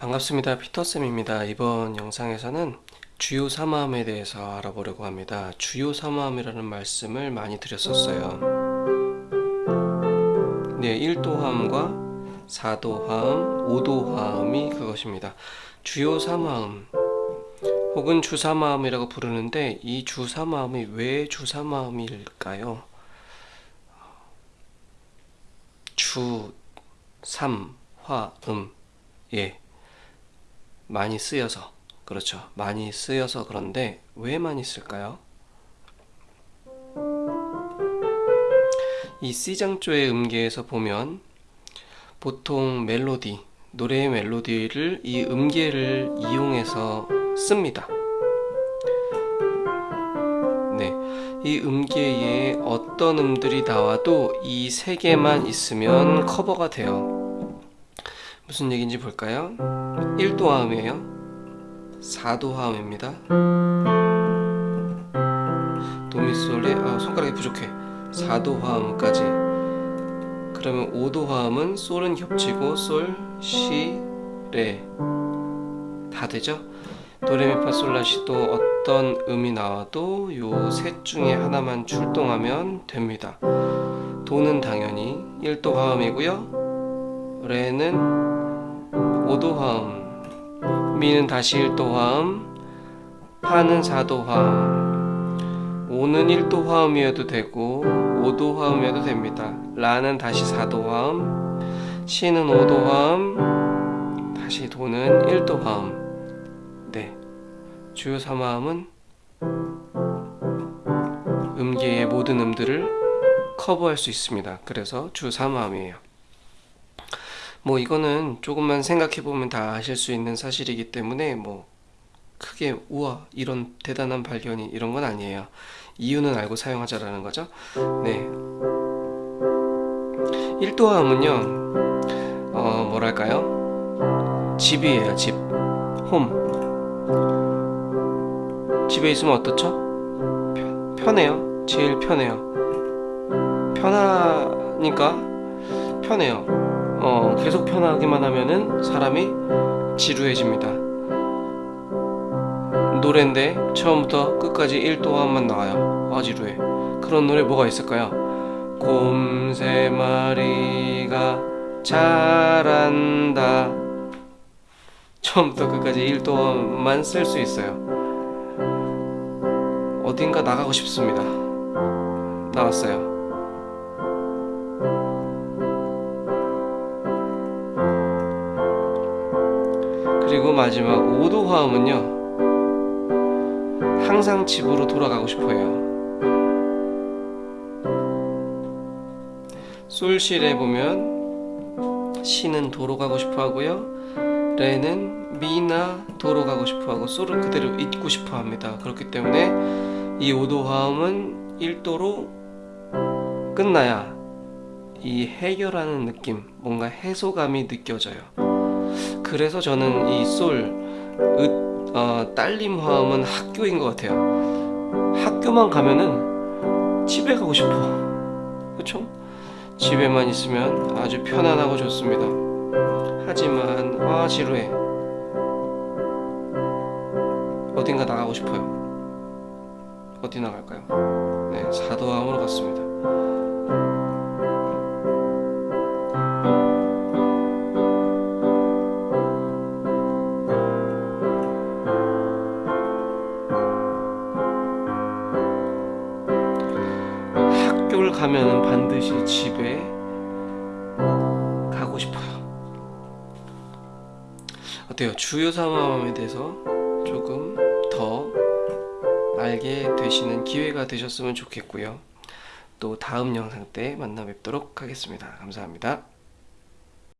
반갑습니다. 피터쌤입니다. 이번 영상에서는 주요 사마음에 대해서 알아보려고 합니다. 주요 사마음이라는 말씀을 많이 드렸었어요. 네 1도화음과 4도화음 5도화음이 그것입니다. 주요 사마음 혹은 주사마음이라고 부르는데 이 주사마음이 왜 주사마음일까요? 주, 삼, 화, 음. 예. 많이 쓰여서 그렇죠. 많이 쓰여서 그런데 왜 많이 쓸까요? 이 C장조의 음계에서 보면 보통 멜로디 노래의 멜로디를 이 음계를 이용해서 씁니다. 네, 이 음계에 어떤 음들이 나와도 이 세 개만 있으면 커버가 돼요 무슨 얘기인지 볼까요? 1도 화음이에요. 4도 화음입니다. 도미솔레 아 손가락이 부족해. 4도 화음까지. 그러면 5도 화음은 솔은 겹치고 솔, 시, 레. 다 되죠? 도레미파 솔라시도 어떤 음이 나와도 요 셋 중에 하나만 출동하면 됩니다. 도는 당연히 1도 화음이고요. 레는 5도 화음 미는 다시 1도 화음 파는 4도 화음 5는 1도 화음이어도 되고 5도 화음이어도 됩니다. 라는 다시 4도 화음 시는 5도 화음 다시 도는 1도 화음 네 주요 3화음은 음계의 모든 음들을 커버할 수 있습니다. 그래서 주 3화음이에요 뭐 이거는 조금만 생각해 보면 다 아실 수 있는 사실이기 때문에 뭐 크게 우와 이런 대단한 발견이 이런 건 아니에요. 이유는 알고 사용하자라는 거죠. 네. 1도함은요 어 뭐랄까요? 집이에요 집 홈. 집에 있으면 어떻죠? 편해요. 제일 편해요. 편하니까 편해요 어, 계속 편하기만 하면은 사람이 지루해집니다. 노래인데 처음부터 끝까지 1도함만 나와요. 아 지루해. 그런 노래 뭐가 있을까요? 곰 세 마리가 자란다. 처음부터 끝까지 1도함만 쓸 수 있어요. 어딘가 나가고 싶습니다. 나왔어요 마지막 5도 화음은요 항상 집으로 돌아가고 싶어요. 솔시레 보면 시는 도로 가고 싶어 하고요 레는 미나 도로 가고 싶어 하고 솔은 그대로 잊고 싶어 합니다. 그렇기 때문에 이 5도 화음은 1도로 끝나야 이 해결하는 느낌 뭔가 해소감이 느껴져요 그래서 저는 이 솔, 으, 어, 딸림 화음은 학교인 것 같아요. 학교만 가면은 집에 가고 싶어. 그쵸? 집에만 있으면 아주 편안하고 좋습니다. 하지만 아 지루해 어딘가 나가고 싶어요. 어디 나갈까요? 네 사도함으로 갔습니다 학교를 가면 반드시 집에 가고 싶어요. 어때요? 주요 사마음에 대해서 조금 더 알게 되시는 기회가 되셨으면 좋겠고요. 또 다음 영상 때 만나 뵙도록 하겠습니다. 감사합니다